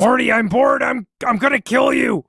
Marty, I'm bored. I'm I'm gonna kill you.